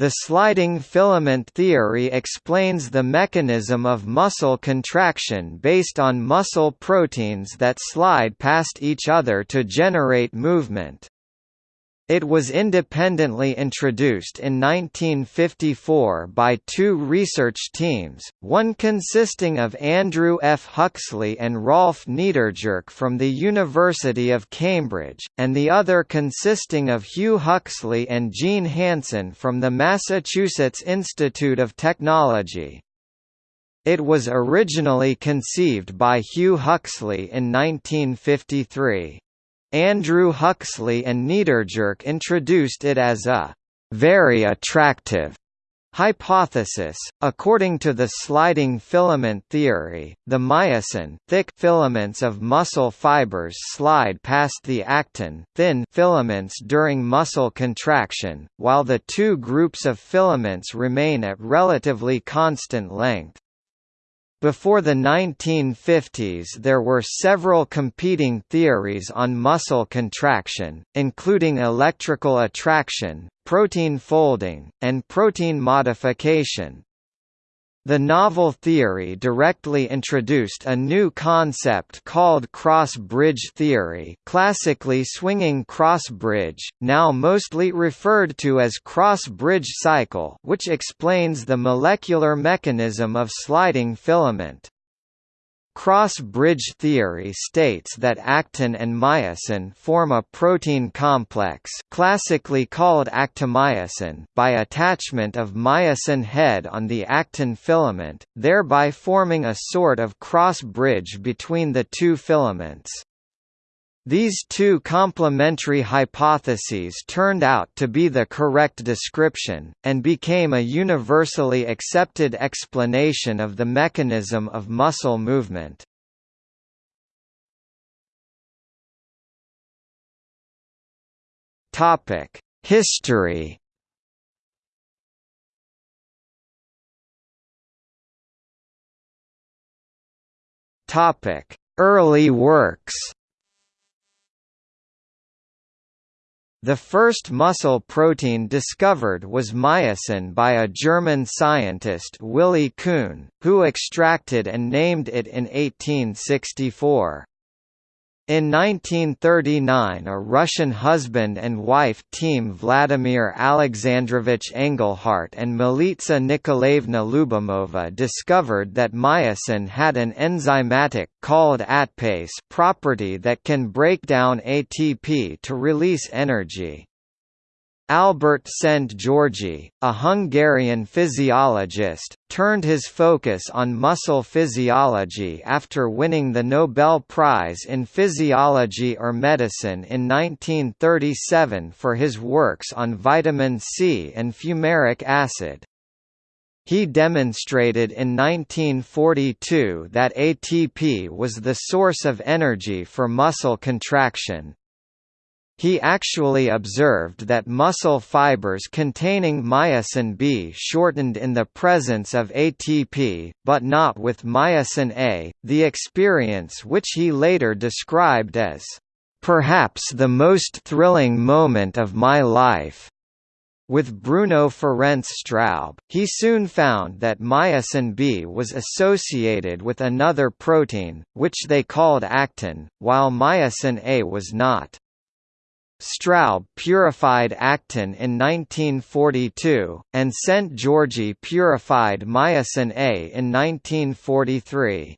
The sliding filament theory explains the mechanism of muscle contraction based on muscle proteins that slide past each other to generate movement. It was independently introduced in 1954 by two research teams, one consisting of Andrew F. Huxley and Rolf Niedergerke from the University of Cambridge, and the other consisting of Hugh Huxley and Jean Hanson from the Massachusetts Institute of Technology. It was originally conceived by Hugh Huxley in 1953. Andrew Huxley and Niedergerke introduced it as a very attractive hypothesis. According to the sliding filament theory, the myosin thick filaments of muscle fibers slide past the actin thin filaments during muscle contraction, while the two groups of filaments remain at relatively constant length. Before the 1950s there were several competing theories on muscle contraction, including electrical attraction, protein folding, and protein modification, the novel theory directly introduced a new concept called cross-bridge theory classically swinging cross-bridge, now mostly referred to as cross-bridge cycle which explains the molecular mechanism of sliding filament. Cross-bridge theory states that actin and myosin form a protein complex classically called actomyosin by attachment of myosin head on the actin filament, thereby forming a sort of cross-bridge between the two filaments. These two complementary hypotheses turned out to be the correct description, and became a universally accepted explanation of the mechanism of muscle movement. History Early works The first muscle protein discovered was myosin by a German scientist Willi Kuhn, who extracted and named it in 1864. In 1939 a Russian husband and wife team Vladimir Alexandrovich Engelhardt and Militsa Nikolaevna Lyubimova discovered that myosin had an enzymatic called ATPase property that can break down ATP to release energy. Albert Szent-Györgyi, a Hungarian physiologist, turned his focus on muscle physiology after winning the Nobel Prize in Physiology or Medicine in 1937 for his works on vitamin C and fumaric acid. He demonstrated in 1942 that ATP was the source of energy for muscle contraction, he actually observed that muscle fibers containing myosin B shortened in the presence of ATP, but not with myosin A, the experience which he later described as, "...perhaps the most thrilling moment of my life." With Bruno Ferenc Straub, he soon found that myosin B was associated with another protein, which they called actin, while myosin A was not. Straub purified actin in 1942, and Szent-Györgyi purified myosin A in 1943.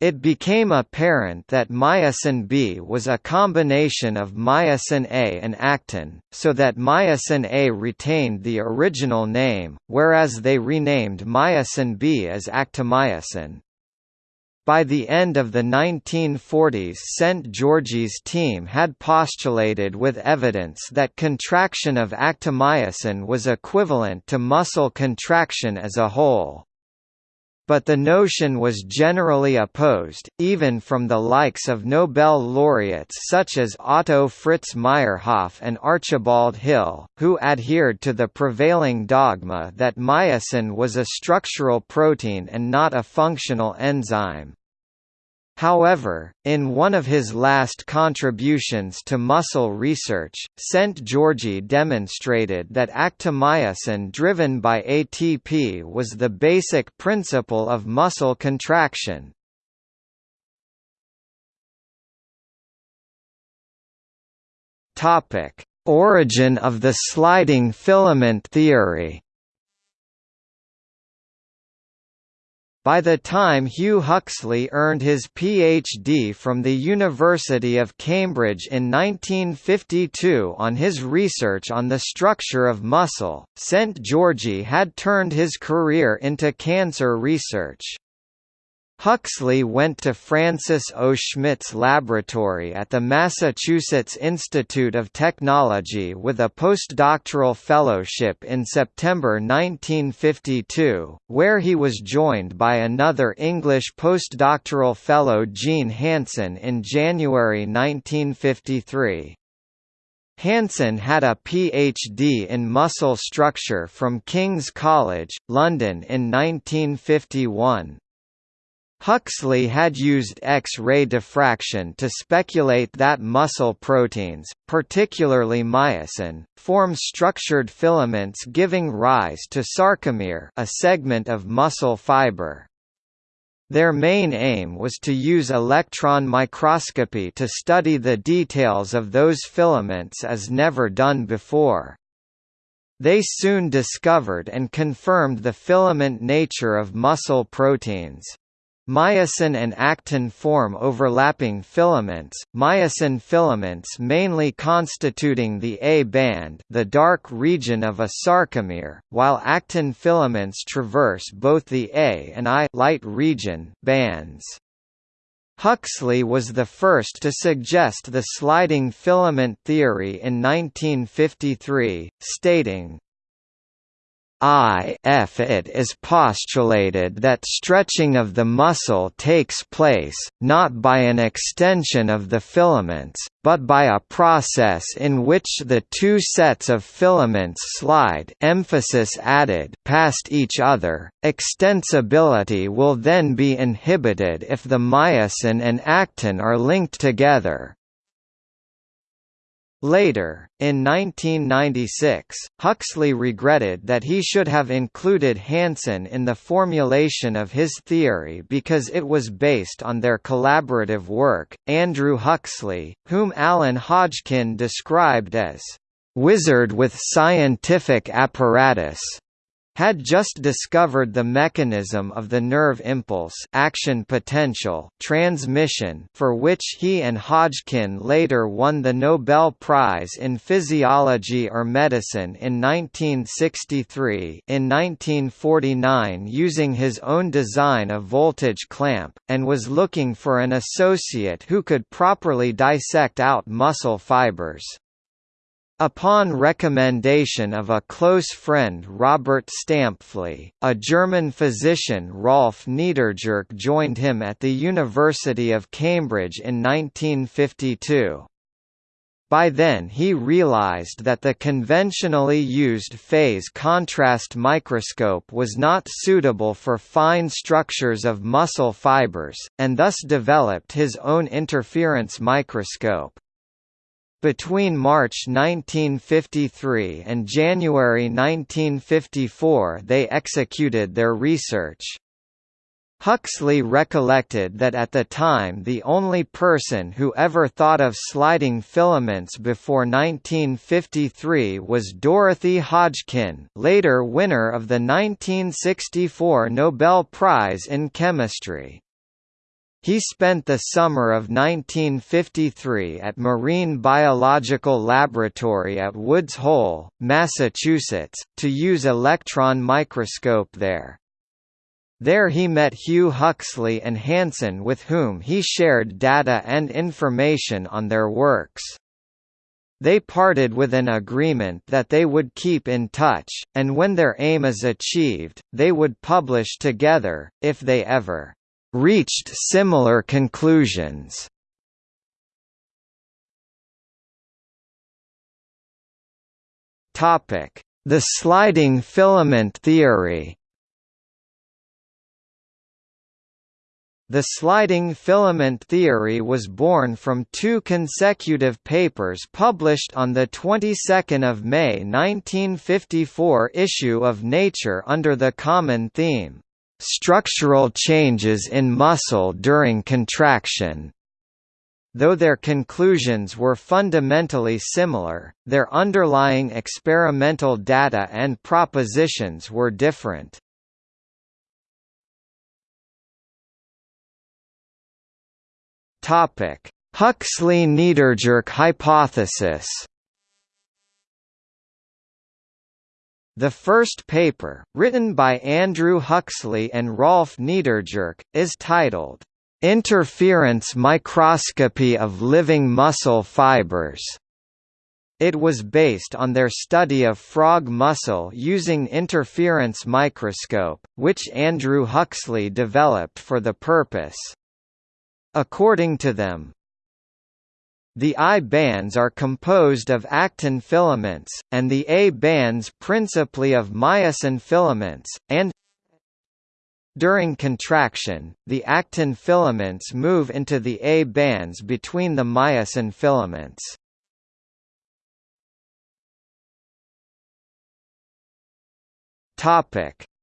It became apparent that myosin B was a combination of myosin A and actin, so that myosin A retained the original name, whereas they renamed myosin B as actomyosin. By the end of the 1940s Szent-Györgyi's team had postulated with evidence that contraction of actomyosin was equivalent to muscle contraction as a whole. But the notion was generally opposed, even from the likes of Nobel laureates such as Otto Fritz Meyerhof and Archibald Hill, who adhered to the prevailing dogma that myosin was a structural protein and not a functional enzyme. However, in one of his last contributions to muscle research, Szent-Györgyi demonstrated that actomyosin driven by ATP was the basic principle of muscle contraction. Origin of the sliding filament theory By the time Hugh Huxley earned his PhD from the University of Cambridge in 1952 on his research on the structure of muscle, Szent-Györgyi had turned his career into cancer research. Huxley went to Francis O. Schmitt's laboratory at the Massachusetts Institute of Technology with a postdoctoral fellowship in September 1952, where he was joined by another English postdoctoral fellow Jean Hanson in January 1953. Hanson had a PhD in muscle structure from King's College, London in 1951. Huxley had used X-ray diffraction to speculate that muscle proteins, particularly myosin, form structured filaments giving rise to sarcomere a segment of muscle fiber. Their main aim was to use electron microscopy to study the details of those filaments as never done before. They soon discovered and confirmed the filament nature of muscle proteins. Myosin and actin form overlapping filaments, myosin filaments mainly constituting the A band the dark region of a sarcomere, while actin filaments traverse both the A and I light region bands. Huxley was the first to suggest the sliding filament theory in 1953, stating, if it is postulated that stretching of the muscle takes place, not by an extension of the filaments, but by a process in which the two sets of filaments slide emphasis added past each other, extensibility will then be inhibited if the myosin and actin are linked together, Later, in 1996, Huxley regretted that he should have included Hanson in the formulation of his theory because it was based on their collaborative work. Andrew Huxley, whom Alan Hodgkin described as wizard with scientific apparatus, had just discovered the mechanism of the nerve impulse action potential transmission for which he and Hodgkin later won the Nobel Prize in Physiology or Medicine in 1963 in 1949 using his own design of voltage clamp, and was looking for an associate who could properly dissect out muscle fibers. Upon recommendation of a close friend Robert Stampfli, a German physician Rolf Niedergerke joined him at the University of Cambridge in 1952. By then he realized that the conventionally used phase contrast microscope was not suitable for fine structures of muscle fibers, and thus developed his own interference microscope. Between March 1953 and January 1954 they executed their research. Huxley recollected that at the time the only person who ever thought of sliding filaments before 1953 was Dorothy Hodgkin later winner of the 1964 Nobel Prize in Chemistry. He spent the summer of 1953 at Marine Biological Laboratory at Woods Hole, Massachusetts, to use electron microscope there. There he met Hugh Huxley and Hanson with whom he shared data and information on their works. They parted with an agreement that they would keep in touch, and when their aim is achieved, they would publish together, if they ever reached similar conclusions. Topic: The sliding filament theory. The sliding filament theory was born from two consecutive papers published on the 22nd of May 1954 issue of Nature under the common theme, "Structural changes in muscle during contraction." Though their conclusions were fundamentally similar, their underlying experimental data and propositions were different. Topic: Huxley-Niedergerke hypothesis. The first paper, written by Andrew Huxley and Rolf Niedergerke, is titled, "'Interference Microscopy of Living Muscle Fibers' It was based on their study of frog muscle using interference microscope, which Andrew Huxley developed for the purpose. According to them, the I bands are composed of actin filaments, and the A bands principally of myosin filaments, and during contraction, the actin filaments move into the A bands between the myosin filaments.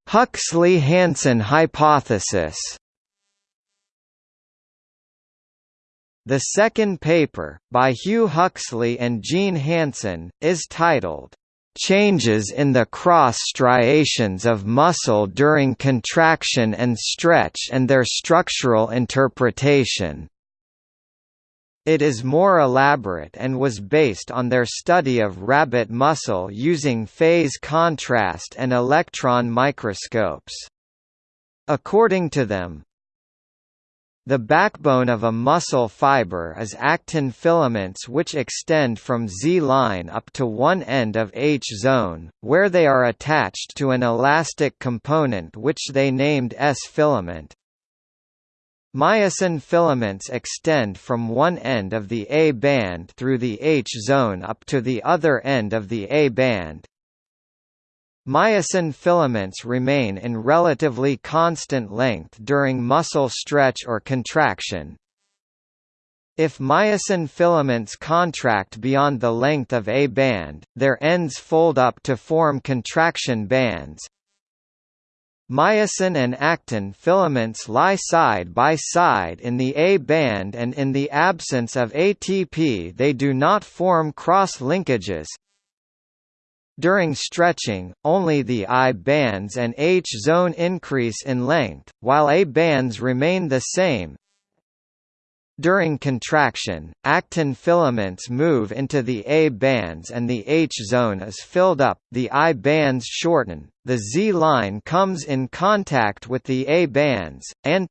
Huxley–Hanson hypothesis The second paper, by Hugh Huxley and Jean Hanson, is titled, "'Changes in the cross striations of muscle during contraction and stretch and their structural interpretation". It is more elaborate and was based on their study of rabbit muscle using phase contrast and electron microscopes. According to them, the backbone of a muscle fiber is actin filaments which extend from Z-line up to one end of H-zone, where they are attached to an elastic component which they named S-filament. Myosin filaments extend from one end of the A band through the H-zone up to the other end of the A band, Myosin filaments remain in relatively constant length during muscle stretch or contraction. If myosin filaments contract beyond the length of a band, their ends fold up to form contraction bands. Myosin and actin filaments lie side by side in the A band and in the absence of ATP they do not form cross-linkages, during stretching, only the I bands and H zone increase in length, while A bands remain the same. During contraction, actin filaments move into the A bands and the H zone is filled up, the I bands shorten, the Z line comes in contact with the A bands, and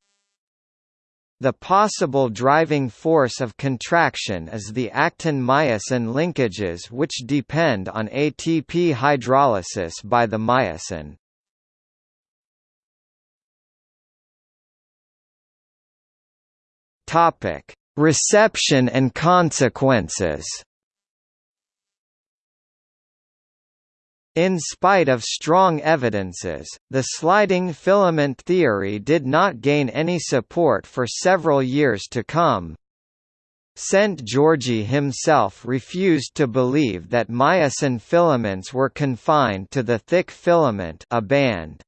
the possible driving force of contraction is the actin-myosin linkages which depend on ATP hydrolysis by the myosin. Topic: Reception and consequences. In spite of strong evidences, the sliding filament theory did not gain any support for several years to come. Szent-Györgyi himself refused to believe that myosin filaments were confined to the thick filament a band.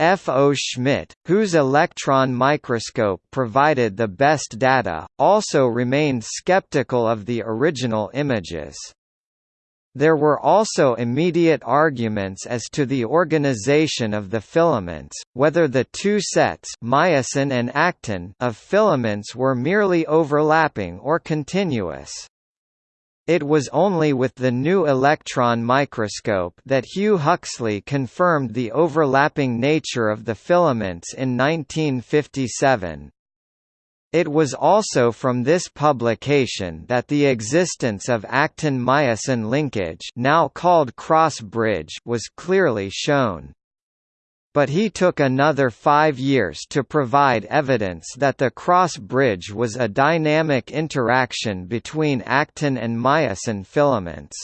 F. O. Schmitt, whose electron microscope provided the best data, also remained skeptical of the original images. There were also immediate arguments as to the organization of the filaments, whether the two sets myosin and actin of filaments were merely overlapping or continuous. It was only with the new electron microscope that Hugh Huxley confirmed the overlapping nature of the filaments in 1957. It was also from this publication that the existence of actin-myosin linkage now called cross-bridge was clearly shown. But he took another five years to provide evidence that the cross-bridge was a dynamic interaction between actin and myosin filaments.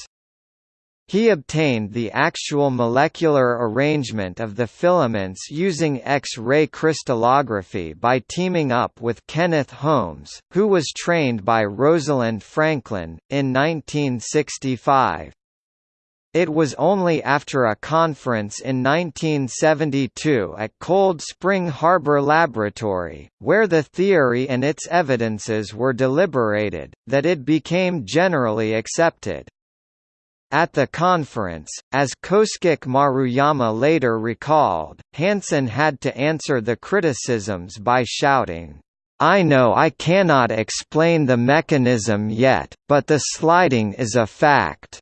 He obtained the actual molecular arrangement of the filaments using X-ray crystallography by teaming up with Kenneth Holmes, who was trained by Rosalind Franklin, in 1965. It was only after a conference in 1972 at Cold Spring Harbor Laboratory, where the theory and its evidences were deliberated, that it became generally accepted. At the conference, as Kosuke Maruyama later recalled, Hanson had to answer the criticisms by shouting, I know I cannot explain the mechanism yet, but the sliding is a fact.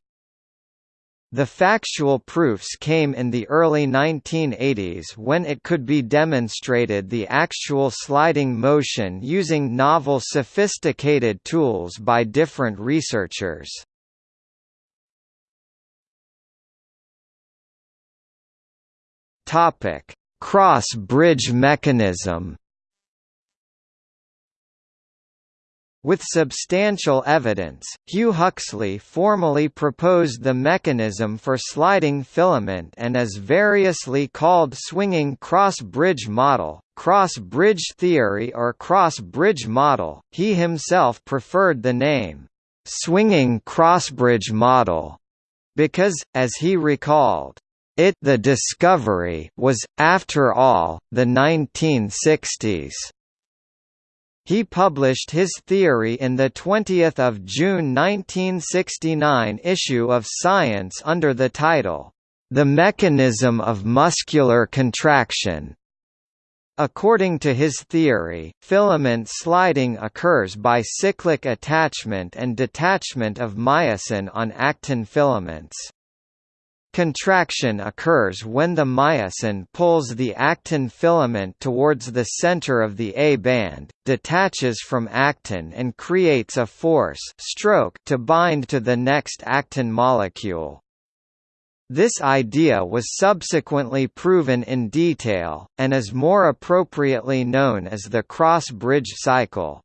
The factual proofs came in the early 1980s when it could be demonstrated the actual sliding motion using novel sophisticated tools by different researchers. Cross-bridge mechanism. With substantial evidence, Hugh Huxley formally proposed the mechanism for sliding filament and as variously called swinging cross-bridge model, cross-bridge theory or cross-bridge model, he himself preferred the name, "'swinging cross-bridge model' because, as he recalled, it the discovery was, after all, the 1960s. He published his theory in the 20th of June 1969 issue of Science under the title, The Mechanism of Muscular Contraction. According to his theory, filament sliding occurs by cyclic attachment and detachment of myosin on actin filaments. Contraction occurs when the myosin pulls the actin filament towards the center of the A band, detaches from actin and creates a force stroke to bind to the next actin molecule. This idea was subsequently proven in detail, and is more appropriately known as the cross-bridge cycle.